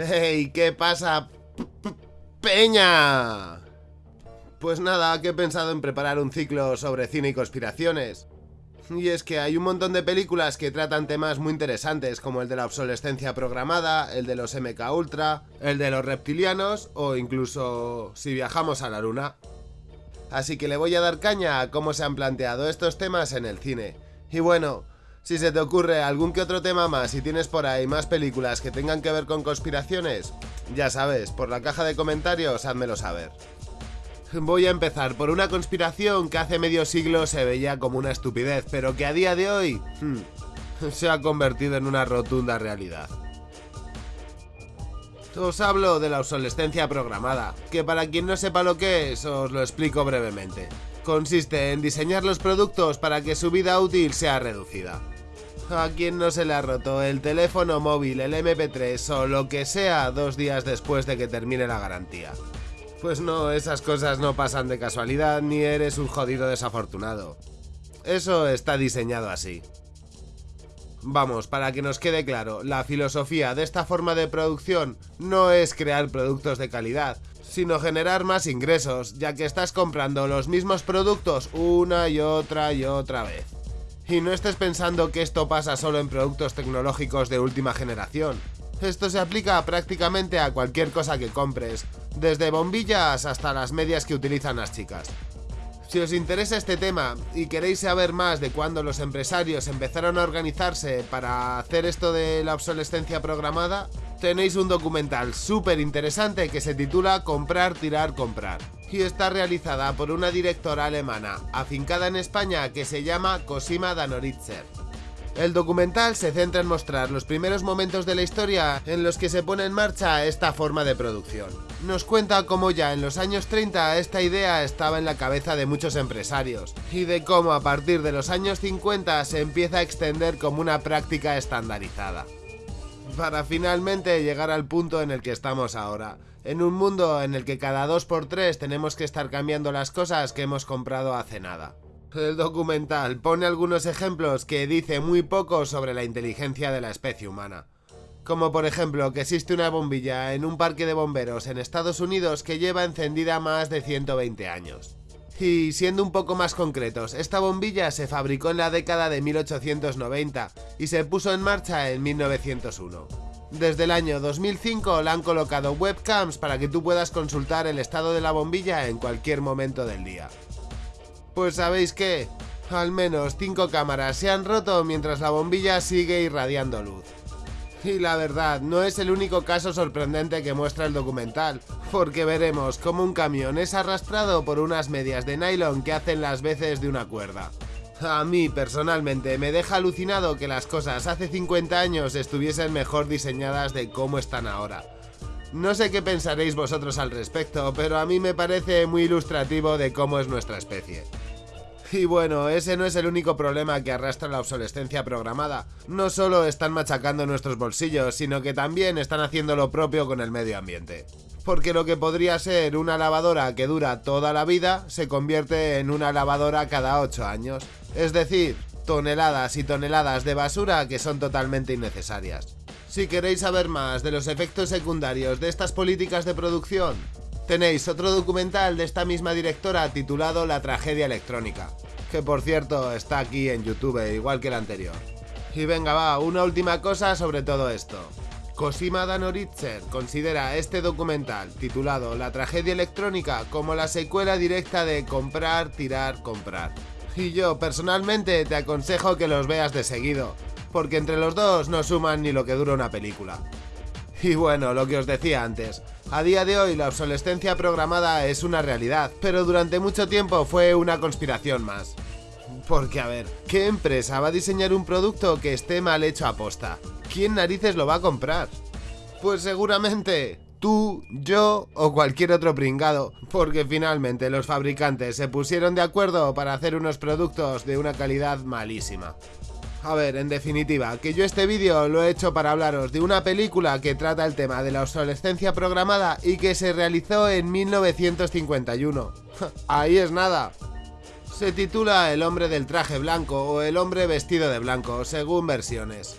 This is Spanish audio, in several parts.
¡Hey! ¿Qué pasa? ¡Peña! Pues nada, que he pensado en preparar un ciclo sobre cine y conspiraciones. Y es que hay un montón de películas que tratan temas muy interesantes, como el de la obsolescencia programada, el de los MK Ultra, el de los reptilianos o incluso si viajamos a la luna. Así que le voy a dar caña a cómo se han planteado estos temas en el cine. Y bueno, si se te ocurre algún que otro tema más y tienes por ahí más películas que tengan que ver con conspiraciones, ya sabes, por la caja de comentarios házmelo saber. Voy a empezar por una conspiración que hace medio siglo se veía como una estupidez, pero que a día de hoy hmm, se ha convertido en una rotunda realidad. Os hablo de la obsolescencia programada, que para quien no sepa lo que es, os lo explico brevemente. Consiste en diseñar los productos para que su vida útil sea reducida. A quien no se le ha roto el teléfono móvil, el MP3 o lo que sea dos días después de que termine la garantía. Pues no, esas cosas no pasan de casualidad ni eres un jodido desafortunado. Eso está diseñado así. Vamos, para que nos quede claro, la filosofía de esta forma de producción no es crear productos de calidad, sino generar más ingresos, ya que estás comprando los mismos productos una y otra y otra vez. Y no estés pensando que esto pasa solo en productos tecnológicos de última generación. Esto se aplica prácticamente a cualquier cosa que compres, desde bombillas hasta las medias que utilizan las chicas. Si os interesa este tema y queréis saber más de cuándo los empresarios empezaron a organizarse para hacer esto de la obsolescencia programada, tenéis un documental súper interesante que se titula Comprar, tirar, comprar. Y está realizada por una directora alemana, afincada en España, que se llama Cosima Danoritzer. El documental se centra en mostrar los primeros momentos de la historia en los que se pone en marcha esta forma de producción. Nos cuenta cómo ya en los años 30 esta idea estaba en la cabeza de muchos empresarios y de cómo a partir de los años 50 se empieza a extender como una práctica estandarizada. Para finalmente llegar al punto en el que estamos ahora, en un mundo en el que cada 2x3 tenemos que estar cambiando las cosas que hemos comprado hace nada. El documental pone algunos ejemplos que dice muy poco sobre la inteligencia de la especie humana. Como por ejemplo que existe una bombilla en un parque de bomberos en Estados Unidos que lleva encendida más de 120 años. Y siendo un poco más concretos, esta bombilla se fabricó en la década de 1890 y se puso en marcha en 1901. Desde el año 2005 le han colocado webcams para que tú puedas consultar el estado de la bombilla en cualquier momento del día. Pues sabéis que, al menos 5 cámaras se han roto mientras la bombilla sigue irradiando luz. Y la verdad, no es el único caso sorprendente que muestra el documental, porque veremos cómo un camión es arrastrado por unas medias de nylon que hacen las veces de una cuerda. A mí, personalmente, me deja alucinado que las cosas hace 50 años estuviesen mejor diseñadas de cómo están ahora. No sé qué pensaréis vosotros al respecto, pero a mí me parece muy ilustrativo de cómo es nuestra especie. Y bueno, ese no es el único problema que arrastra la obsolescencia programada. No solo están machacando nuestros bolsillos, sino que también están haciendo lo propio con el medio ambiente. Porque lo que podría ser una lavadora que dura toda la vida, se convierte en una lavadora cada 8 años. Es decir, toneladas y toneladas de basura que son totalmente innecesarias. Si queréis saber más de los efectos secundarios de estas políticas de producción, Tenéis otro documental de esta misma directora titulado La tragedia electrónica, que por cierto está aquí en YouTube igual que el anterior. Y venga va, una última cosa sobre todo esto. Cosima Danoritzer considera este documental, titulado La tragedia electrónica, como la secuela directa de Comprar, Tirar, Comprar. Y yo personalmente te aconsejo que los veas de seguido, porque entre los dos no suman ni lo que dura una película. Y bueno, lo que os decía antes, a día de hoy la obsolescencia programada es una realidad, pero durante mucho tiempo fue una conspiración más. Porque a ver, ¿qué empresa va a diseñar un producto que esté mal hecho a posta? ¿Quién narices lo va a comprar? Pues seguramente tú, yo o cualquier otro pringado, porque finalmente los fabricantes se pusieron de acuerdo para hacer unos productos de una calidad malísima. A ver, en definitiva, que yo este vídeo lo he hecho para hablaros de una película que trata el tema de la obsolescencia programada y que se realizó en 1951. Ahí es nada. Se titula El hombre del traje blanco o El hombre vestido de blanco, según versiones.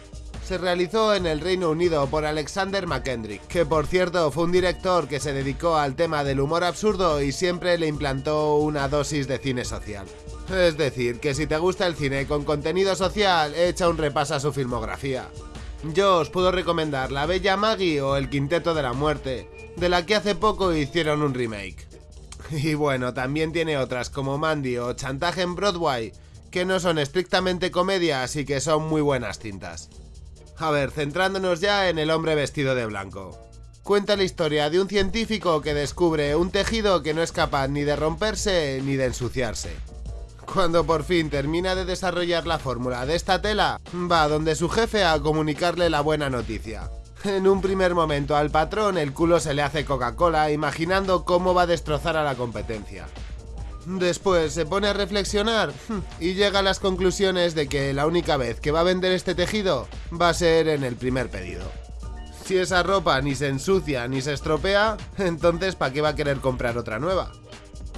Se realizó en el Reino Unido por Alexander McKendrick, que por cierto fue un director que se dedicó al tema del humor absurdo y siempre le implantó una dosis de cine social. Es decir, que si te gusta el cine con contenido social, echa un repaso a su filmografía. Yo os puedo recomendar La Bella Maggie o El Quinteto de la Muerte, de la que hace poco hicieron un remake. Y bueno, también tiene otras como Mandy o Chantaje en Broadway, que no son estrictamente comedias y que son muy buenas cintas. A ver, centrándonos ya en el hombre vestido de blanco. Cuenta la historia de un científico que descubre un tejido que no es capaz ni de romperse ni de ensuciarse. Cuando por fin termina de desarrollar la fórmula de esta tela, va donde su jefe a comunicarle la buena noticia. En un primer momento al patrón el culo se le hace Coca-Cola imaginando cómo va a destrozar a la competencia. Después se pone a reflexionar y llega a las conclusiones de que la única vez que va a vender este tejido va a ser en el primer pedido. Si esa ropa ni se ensucia ni se estropea, entonces ¿para qué va a querer comprar otra nueva?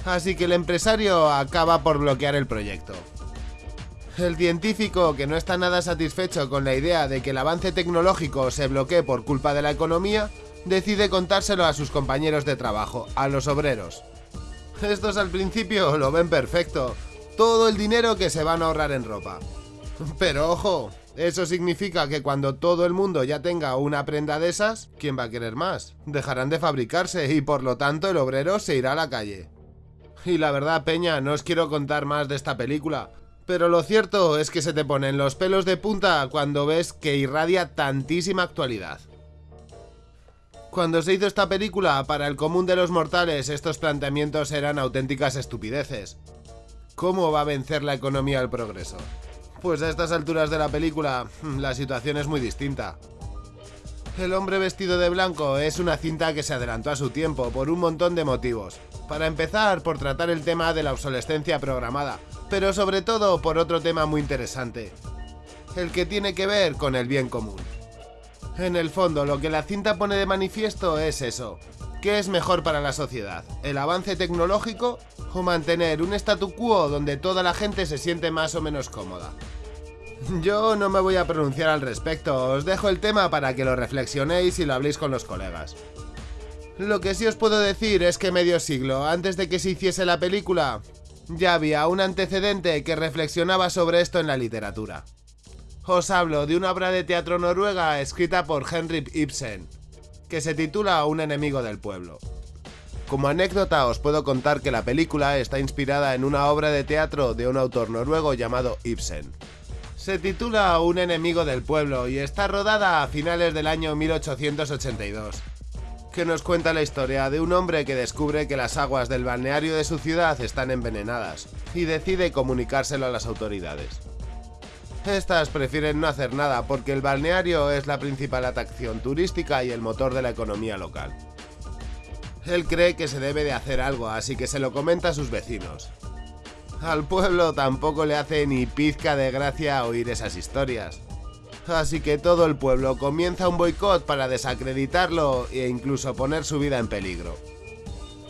Así que el empresario acaba por bloquear el proyecto. El científico, que no está nada satisfecho con la idea de que el avance tecnológico se bloquee por culpa de la economía, decide contárselo a sus compañeros de trabajo, a los obreros. Estos al principio lo ven perfecto, todo el dinero que se van a ahorrar en ropa. Pero ojo, eso significa que cuando todo el mundo ya tenga una prenda de esas, ¿quién va a querer más? Dejarán de fabricarse y por lo tanto el obrero se irá a la calle. Y la verdad, Peña, no os quiero contar más de esta película, pero lo cierto es que se te ponen los pelos de punta cuando ves que irradia tantísima actualidad. Cuando se hizo esta película, para el común de los mortales estos planteamientos eran auténticas estupideces. ¿Cómo va a vencer la economía al progreso? Pues a estas alturas de la película, la situación es muy distinta. El hombre vestido de blanco es una cinta que se adelantó a su tiempo por un montón de motivos. Para empezar, por tratar el tema de la obsolescencia programada, pero sobre todo por otro tema muy interesante, el que tiene que ver con el bien común. En el fondo, lo que la cinta pone de manifiesto es eso. ¿Qué es mejor para la sociedad? ¿El avance tecnológico o mantener un statu quo donde toda la gente se siente más o menos cómoda? Yo no me voy a pronunciar al respecto, os dejo el tema para que lo reflexionéis y lo habléis con los colegas. Lo que sí os puedo decir es que medio siglo antes de que se hiciese la película, ya había un antecedente que reflexionaba sobre esto en la literatura. Os hablo de una obra de teatro noruega escrita por Henrik Ibsen, que se titula Un enemigo del pueblo. Como anécdota os puedo contar que la película está inspirada en una obra de teatro de un autor noruego llamado Ibsen. Se titula Un enemigo del pueblo y está rodada a finales del año 1882 que nos cuenta la historia de un hombre que descubre que las aguas del balneario de su ciudad están envenenadas y decide comunicárselo a las autoridades. Estas prefieren no hacer nada porque el balneario es la principal atracción turística y el motor de la economía local. Él cree que se debe de hacer algo, así que se lo comenta a sus vecinos. Al pueblo tampoco le hace ni pizca de gracia oír esas historias, así que todo el pueblo comienza un boicot para desacreditarlo e incluso poner su vida en peligro.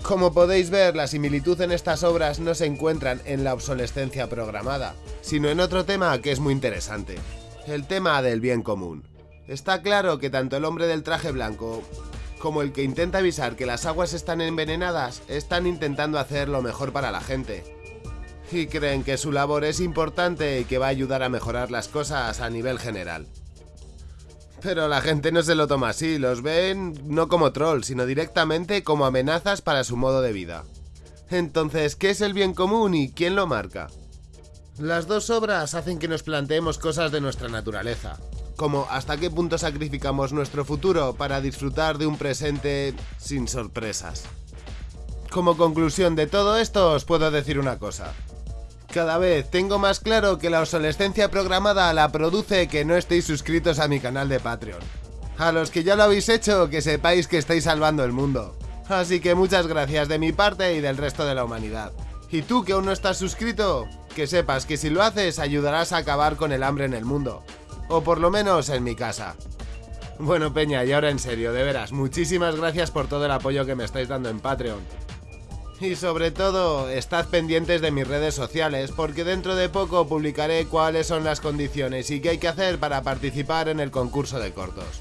Como podéis ver, la similitud en estas obras no se encuentran en la obsolescencia programada, sino en otro tema que es muy interesante, el tema del bien común. Está claro que tanto el hombre del traje blanco como el que intenta avisar que las aguas están envenenadas están intentando hacer lo mejor para la gente, y creen que su labor es importante y que va a ayudar a mejorar las cosas a nivel general. Pero la gente no se lo toma así, los ven no como trolls, sino directamente como amenazas para su modo de vida. Entonces, ¿qué es el bien común y quién lo marca? Las dos obras hacen que nos planteemos cosas de nuestra naturaleza, como hasta qué punto sacrificamos nuestro futuro para disfrutar de un presente sin sorpresas. Como conclusión de todo esto os puedo decir una cosa. Cada vez tengo más claro que la obsolescencia programada la produce que no estéis suscritos a mi canal de Patreon. A los que ya lo habéis hecho, que sepáis que estáis salvando el mundo. Así que muchas gracias de mi parte y del resto de la humanidad. Y tú que aún no estás suscrito, que sepas que si lo haces ayudarás a acabar con el hambre en el mundo. O por lo menos en mi casa. Bueno Peña, y ahora en serio, de veras, muchísimas gracias por todo el apoyo que me estáis dando en Patreon. Y sobre todo, estad pendientes de mis redes sociales porque dentro de poco publicaré cuáles son las condiciones y qué hay que hacer para participar en el concurso de cortos.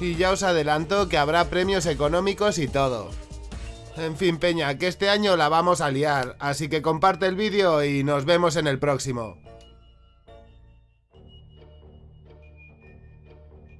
Y ya os adelanto que habrá premios económicos y todo. En fin, Peña, que este año la vamos a liar, así que comparte el vídeo y nos vemos en el próximo.